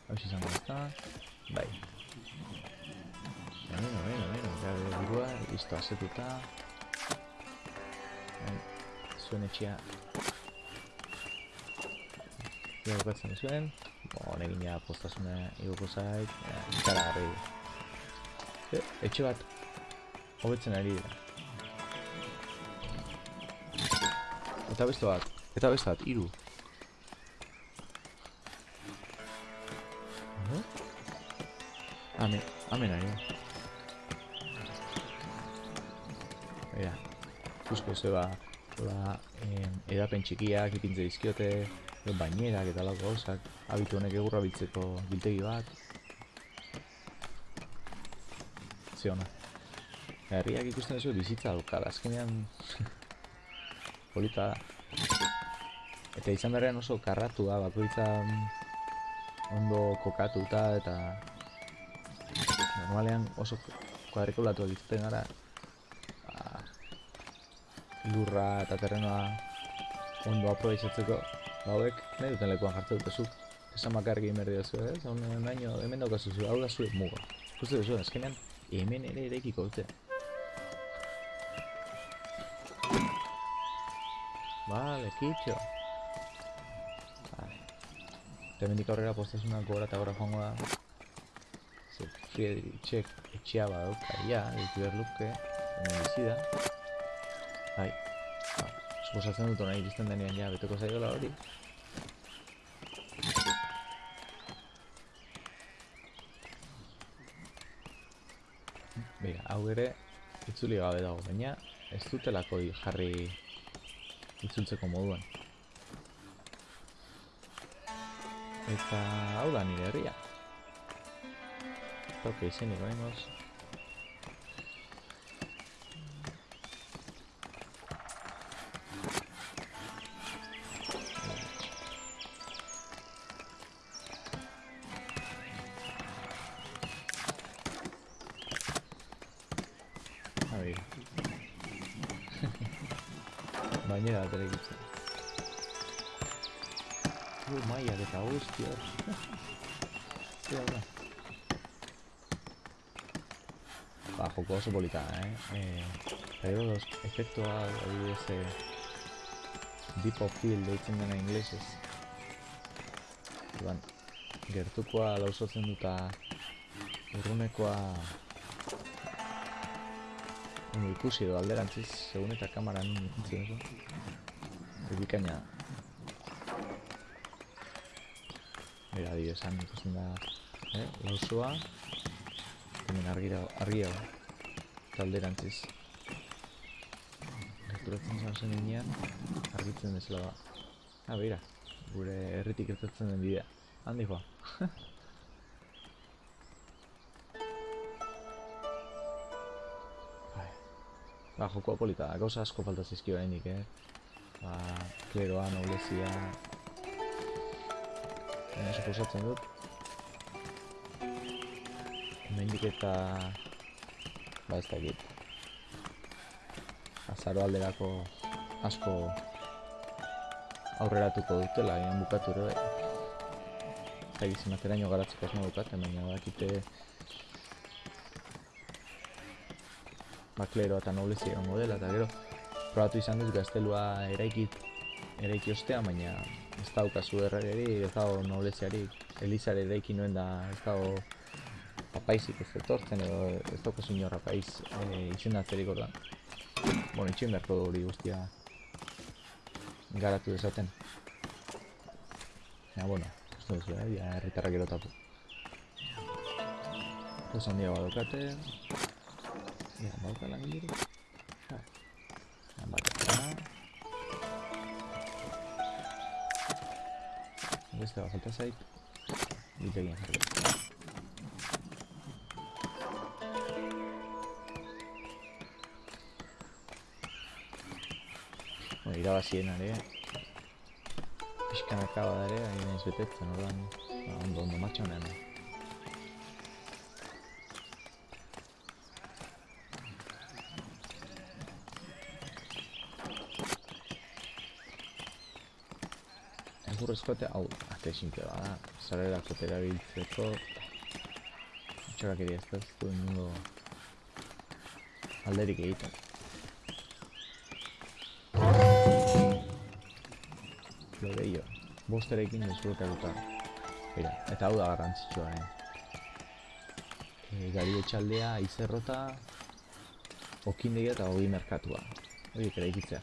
Hau izango da. Bai. Beno, beno, beno, gabe burua, listo asetuta. Bai, zuen zuen. Bo, honekin ja postasuna igoko zait. Ja, ikara garri. E, etxe bat, hobetzen ari dira. Eta beste bat, eta beste bat, hiru. Uh Hemen, hemen ari da. Bera, ikusko zeba, hola, em, edapen txikiak ipintze dizkiote, bainerak eta lako gauzak, abitu honek egurra biltzeko biltegi bat. Ze ona. Herriak ikusten duzu bizitza daukala, azkenean polita da. Eta izan berean oso karratua, bakoitza mm, ondo kokatuta eta normalean oso kuadrikulatuak izaten gara ba, lurra eta terrenoa ondo aprobetxatzeko ba hauek nahi duten lekuan diozu ez hemen daukazu zu hau da muga duzu azkenean hemen ere dute Vale, kitxo. Vale. Aurrera gora eta gora joango da. Etxea ditu. Suposatzen dut nahi iristen denean ja, beteko zaiola hori. Bera, hau ere, itzuli gabe dago, baina ez dutelako jarri itzultzeko moduan. Eta hau da nire herria. Izenik behingoz. A Ba, joko oso polita, eh? eh gero los efektua adibidez eh, Deep of Field deitzen dena inglesez. Orduan, gertukoa lausotzen duta urrunekoa ikusi edo alderantziz, segun eta kamaran duzu. Bikaina. Adibidez, han ikusten da, eh, lausoa, hemen argira, argia eta alderantziz. Gerturatzen zan zen inean, argitzen bezala ba. Ah, beira, gure herritik gertatzen den bidea. handi joa. Ba, jokoa polita, gauza asko falta zizki oraindik, eh? Ba, kleroa, noblezia... Baina suposatzen dut. Hemendik eta... Ba, ez da. Azaro alderako asko aurreratuko dutela, egin bukatu ere bai. Zaigiz materaino garatzeko asmo dukaten, baina bakite bakleroa eta noblezia egongo dela, eta gero probatu izan dut gaztelua eraikit eraiki ostean, baina ez daukazu errageri, ez dago nobleziarik, elizare eraiki nuen da ez dago apaizik ez etortzen edo ez daukazu inor apaiz e, izendatzerik ordan. Bueno, itxin beharko hori guztia garatu dezaten. Ja, bueno, ez duzu, eh? Ja, herritarrak gero tapu. Pues handiagoa daukate. Ja, bauka lan. Beste bat falta zait. Bitegien jarri. Bueno, irabazien ere. Pixkanaka bada ere, ari naiz betetzen, ordan. Ba, ondo, ondo, martxa honean. Egurrezko eta, hau, ate simple bada, zarerako terabiltzeko Txakak ere ez da, ez du inungo alderik egiten. Ello. Bosterekin desblokatuta. Mira, eta hau da garrantzitsua, eh. E, gari etxaldea, izerrota, okindegia eta ogi merkatua. Horiek ere ikitzea.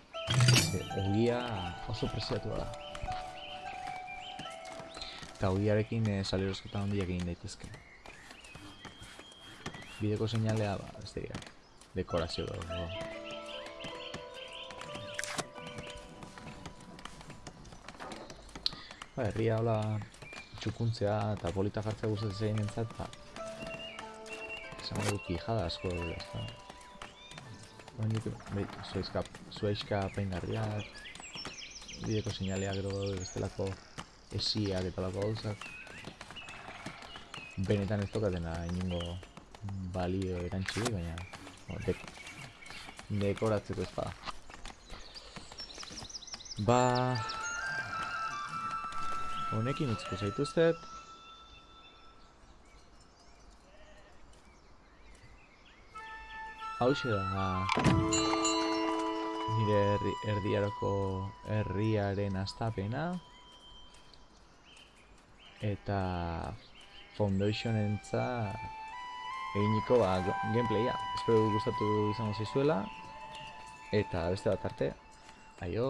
E, ogia oso preziatua da. Eta ogiarekin e, salerozketa handiak egin daitezke. Bideko seinalea, ba, ez dira, dekorazio dago. Ba, herria hola txukuntzea eta polita jartzea gustatzen zein entzat, ba, esan dugu kijada asko dela, ez da. Baina nik, bai, zuaizka, zuaizka peingarriak, bideko seinalea gero bestelako esiak eta lako gauzak. Benetan ez tokatena inungo balio erantzurik, baina o, dek, dekoratzeko ez bada. Ba... Honekin utziko zaituztet. Hauxe da nire erdiaroko herriaren astapena eta foundationentza eginiko ba, gameplaya. Espero gustatu izango zaizuela eta beste bat arte. Aio!